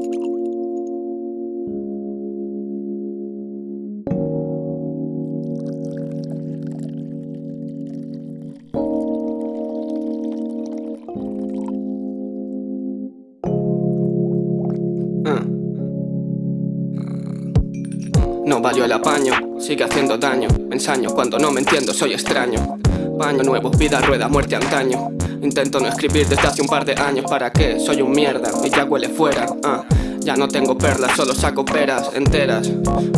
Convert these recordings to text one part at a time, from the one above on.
Mm. No valió el apaño, sigue haciendo daño. Me ensaño cuando no me entiendo, soy extraño. Baño nuevo, vida, rueda, muerte antaño. Intento no escribir desde hace un par de años ¿Para qué? Soy un mierda y ya huele fuera ah. Ya no tengo perlas, solo saco peras enteras.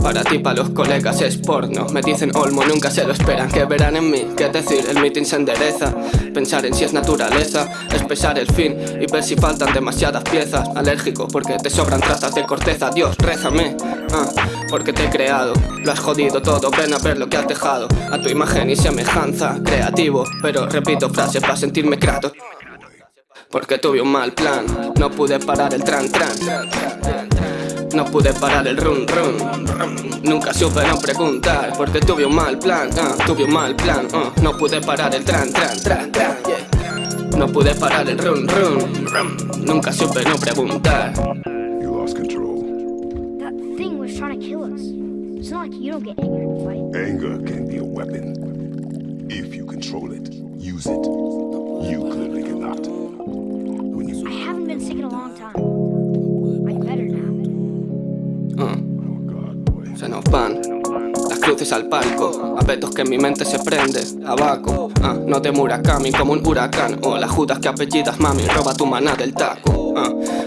Para ti, para los colegas es porno. Me dicen olmo, nunca se lo esperan. ¿Qué verán en mí? ¿Qué decir? El meeting se endereza. Pensar en si es naturaleza Es pesar el fin y ver si faltan demasiadas piezas. Alérgico porque te sobran trazas de corteza. Dios, rézame ah, Porque te he creado. Lo has jodido todo, ven a ver lo que has dejado. A tu imagen y semejanza Creativo, pero repito frases para sentirme crato porque tuve un mal plan. No pude parar el tran tran. No pude parar el run run. Nunca supe no preguntar Porque tuve un mal plan uh, Tuve un mal plan uh, No pude parar el tran tran tran, tran yeah. No pude parar el run run. Nunca supe no preguntar. You lost control. That thing was trying to kill us. It's not like you don't get angry in a fight. Anger can be a weapon. If you control it, use it cruces al palco. Apetos que mi mente se prende. Abaco, ah, no de Murakami como un huracán. O las judas que apellidas mami. Roba tu maná del taco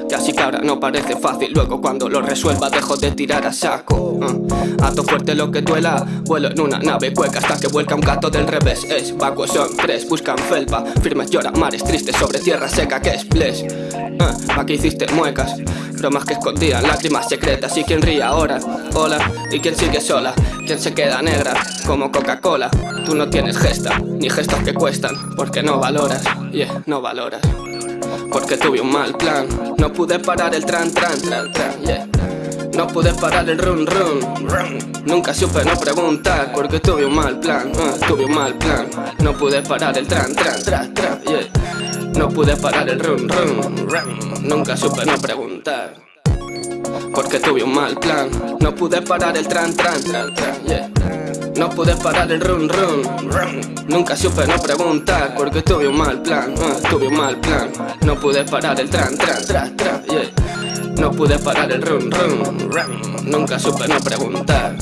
Que así que ahora no parece fácil Luego cuando lo resuelva dejo de tirar a saco. Ah, Ato fuerte lo que duela Vuelo en una nave cueca hasta que vuelca un gato del revés. Es vacuo son tres, buscan felpa Firmes llora mares tristes sobre tierra seca que es bless. Ah, Aquí hiciste muecas Bromas que escondían lágrimas secretas Y quien ríe ahora, hola Y quien sigue sola, quien se queda negra Como Coca-Cola Tú no tienes gesta, ni gestos que cuestan Porque no valoras, yeah, no valoras Porque tuve un mal plan. No pude parar el tran, tran, tran, tran, yeah. No pude parar el run run, run. Nunca supe no preguntar Porque tuve un mal plan, uh, tuve un mal plan. No pude parar el tran, tran, tran, tran, yeah. No pude parar el run run, run. Nunca supe no preguntar Porque tuve un mal plan. No pude parar el tran tran tran tran yeah. No pude parar el run run, Nunca supe no preguntar Porque tuve un mal plan uh, Tuve un mal plan. No pude parar el tran tran tran tran yeah. No pude parar el run run, run. Nunca supe no preguntar